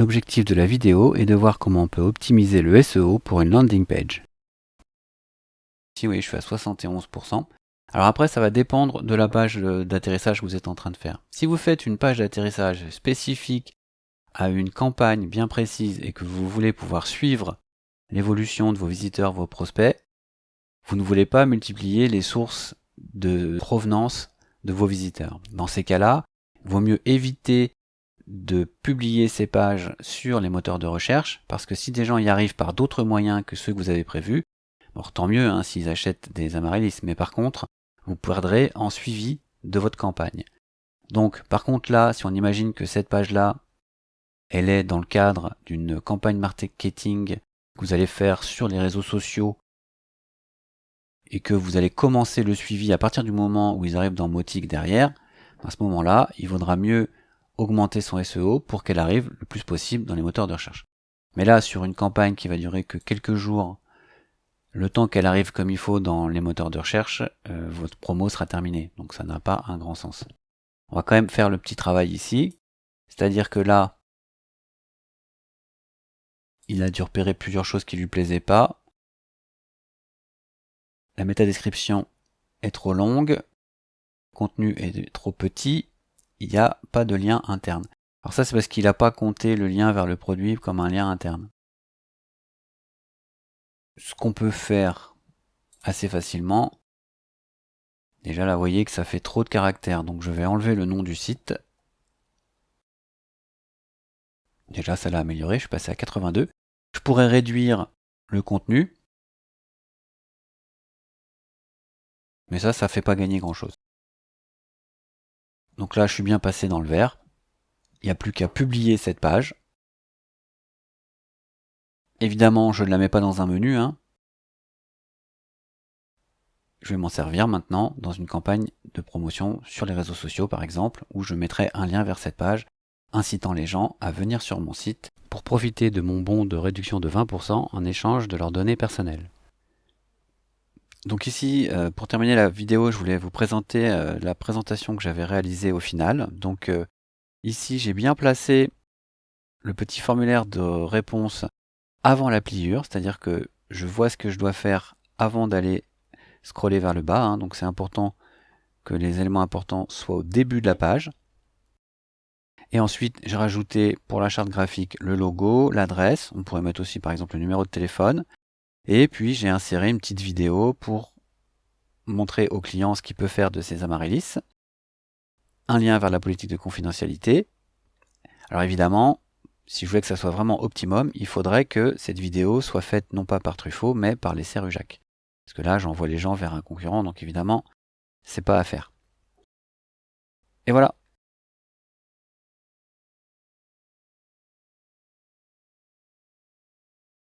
L'objectif de la vidéo est de voir comment on peut optimiser le SEO pour une landing page. Ici, oui, je suis à 71%. Alors après, ça va dépendre de la page d'atterrissage que vous êtes en train de faire. Si vous faites une page d'atterrissage spécifique à une campagne bien précise et que vous voulez pouvoir suivre l'évolution de vos visiteurs, vos prospects, vous ne voulez pas multiplier les sources de provenance de vos visiteurs. Dans ces cas-là, il vaut mieux éviter de publier ces pages sur les moteurs de recherche, parce que si des gens y arrivent par d'autres moyens que ceux que vous avez prévus, tant mieux hein, s'ils achètent des amaryllis, mais par contre, vous perdrez en suivi de votre campagne. Donc, par contre là, si on imagine que cette page-là, elle est dans le cadre d'une campagne marketing que vous allez faire sur les réseaux sociaux et que vous allez commencer le suivi à partir du moment où ils arrivent dans Motic derrière, à ce moment-là, il vaudra mieux augmenter son SEO pour qu'elle arrive le plus possible dans les moteurs de recherche. Mais là, sur une campagne qui va durer que quelques jours, le temps qu'elle arrive comme il faut dans les moteurs de recherche, euh, votre promo sera terminée. Donc ça n'a pas un grand sens. On va quand même faire le petit travail ici. C'est-à-dire que là, il a dû repérer plusieurs choses qui lui plaisaient pas la métadescription est trop longue, le contenu est trop petit, il n'y a pas de lien interne. Alors ça c'est parce qu'il n'a pas compté le lien vers le produit comme un lien interne. Ce qu'on peut faire assez facilement, déjà là vous voyez que ça fait trop de caractères, donc je vais enlever le nom du site. Déjà ça l'a amélioré, je suis passé à 82. Je pourrais réduire le contenu, Mais ça, ça fait pas gagner grand chose. Donc là, je suis bien passé dans le vert. Il n'y a plus qu'à publier cette page. Évidemment, je ne la mets pas dans un menu. Hein. Je vais m'en servir maintenant dans une campagne de promotion sur les réseaux sociaux, par exemple, où je mettrai un lien vers cette page, incitant les gens à venir sur mon site pour profiter de mon bon de réduction de 20% en échange de leurs données personnelles. Donc ici, euh, pour terminer la vidéo, je voulais vous présenter euh, la présentation que j'avais réalisée au final. Donc euh, ici, j'ai bien placé le petit formulaire de réponse avant la pliure, c'est-à-dire que je vois ce que je dois faire avant d'aller scroller vers le bas. Hein. donc c'est important que les éléments importants soient au début de la page. Et ensuite, j'ai rajouté pour la charte graphique le logo, l'adresse. On pourrait mettre aussi par exemple le numéro de téléphone. Et puis j'ai inséré une petite vidéo pour montrer au client ce qu'il peut faire de ces amaryllis. Un lien vers la politique de confidentialité. Alors évidemment, si je voulais que ça soit vraiment optimum, il faudrait que cette vidéo soit faite non pas par Truffaut, mais par les Rujac. Parce que là, j'envoie les gens vers un concurrent, donc évidemment, c'est pas à faire. Et voilà,